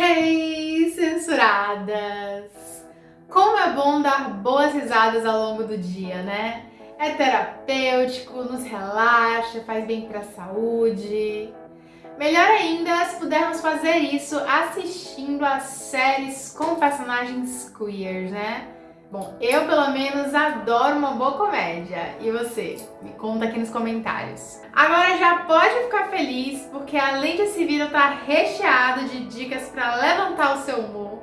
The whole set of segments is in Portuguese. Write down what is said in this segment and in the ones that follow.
Hey, censuradas! Como é bom dar boas risadas ao longo do dia, né? É terapêutico, nos relaxa, faz bem pra saúde. Melhor ainda se pudermos fazer isso assistindo a séries com personagens queers, né? Bom, eu pelo menos adoro uma boa comédia. E você? Me conta aqui nos comentários. Agora já pode feliz, porque além desse vídeo estar tá recheado de dicas para levantar o seu humor,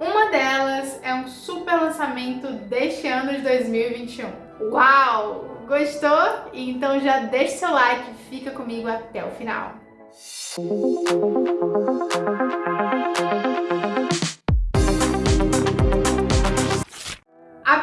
uma delas é um super lançamento deste ano de 2021. Uau! Gostou? Então já deixa seu like e fica comigo até o final.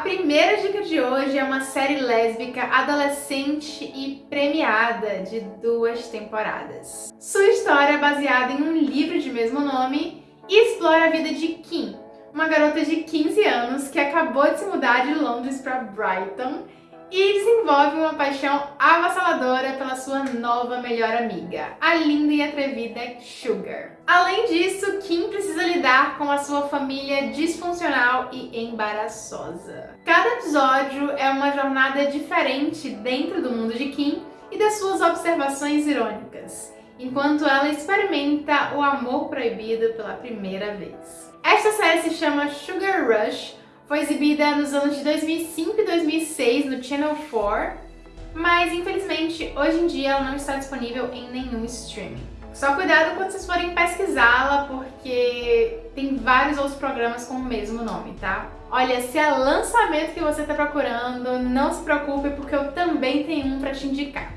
Primeira dica de hoje é uma série lésbica adolescente e premiada de duas temporadas. Sua história é baseada em um livro de mesmo nome e explora a vida de Kim, uma garota de 15 anos que acabou de se mudar de Londres para Brighton e desenvolve uma paixão avassaladora pela sua nova melhor amiga, a linda e atrevida Sugar. Além disso, Kim precisa lidar com a sua família disfuncional e embaraçosa. Cada episódio é uma jornada diferente dentro do mundo de Kim e das suas observações irônicas, enquanto ela experimenta o amor proibido pela primeira vez. Esta série se chama Sugar Rush, foi exibida nos anos de 2005 e 2006 no Channel 4, mas infelizmente hoje em dia ela não está disponível em nenhum streaming. Só cuidado quando vocês forem pesquisá-la, porque tem vários outros programas com o mesmo nome, tá? Olha, se é lançamento que você está procurando, não se preocupe, porque eu também tenho um para te indicar.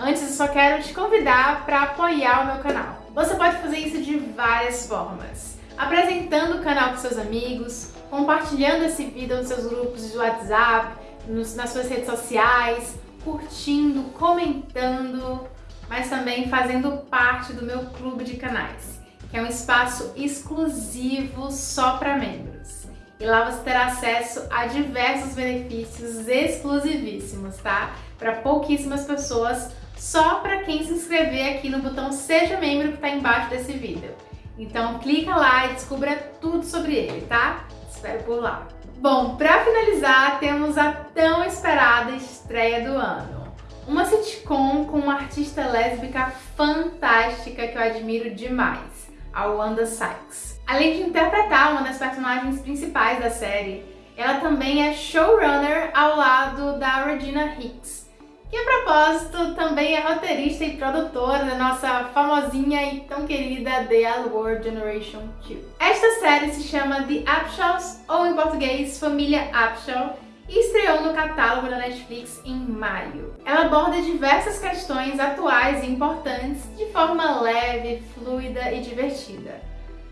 Antes, eu só quero te convidar para apoiar o meu canal. Você pode fazer isso de várias formas. Apresentando o canal para seus amigos, compartilhando esse vídeo nos seus grupos de WhatsApp, nos, nas suas redes sociais, curtindo, comentando, mas também fazendo parte do meu clube de canais, que é um espaço exclusivo só para membros. E lá você terá acesso a diversos benefícios exclusivíssimos, tá? Para pouquíssimas pessoas, só para quem se inscrever aqui no botão Seja Membro que está embaixo desse vídeo. Então clica lá e descubra tudo sobre ele, tá? Espero por lá. Bom, para finalizar, temos a tão esperada estreia do ano. Uma sitcom com uma artista lésbica fantástica que eu admiro demais, a Wanda Sykes. Além de interpretar uma das personagens principais da série, ela também é showrunner ao lado da Regina Hicks, que a propósito também é roteirista e produtora da nossa famosinha e tão querida The L Generation 2. Esta série se chama The Upshaws, ou em português Família Upshaw, e estreou no catálogo da Netflix em maio. Ela aborda diversas questões atuais e importantes de forma leve, fluida e divertida.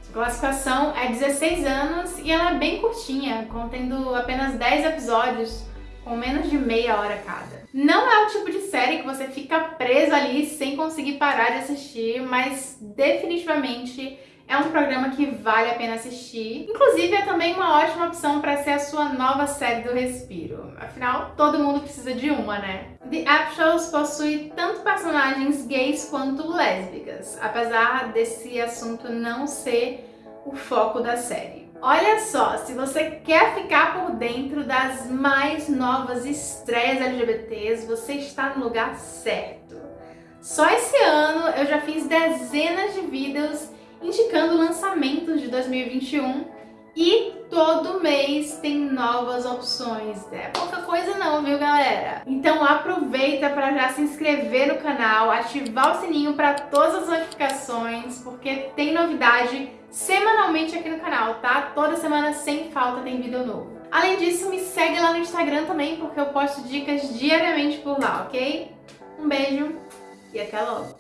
Sua classificação é 16 anos e ela é bem curtinha, contendo apenas 10 episódios, com menos de meia hora cada. Não é o tipo de série que você fica preso ali sem conseguir parar de assistir, mas definitivamente é um programa que vale a pena assistir. Inclusive, é também uma ótima opção para ser a sua nova série do Respiro. Afinal, todo mundo precisa de uma, né? The App Shows possui tanto personagens gays quanto lésbicas, apesar desse assunto não ser o foco da série. Olha só, se você quer ficar por dentro das mais novas estreias LGBTs, você está no lugar certo. Só esse ano eu já fiz dezenas de vídeos indicando lançamentos de 2021 e todo mês tem novas opções. É pouca coisa não, viu galera? Então aproveita para já se inscrever no canal, ativar o sininho para todas as notificações, porque tem novidade semanalmente aqui no canal, tá? Toda semana sem falta tem vídeo novo. Além disso, me segue lá no Instagram também, porque eu posto dicas diariamente por lá, ok? Um beijo e até logo!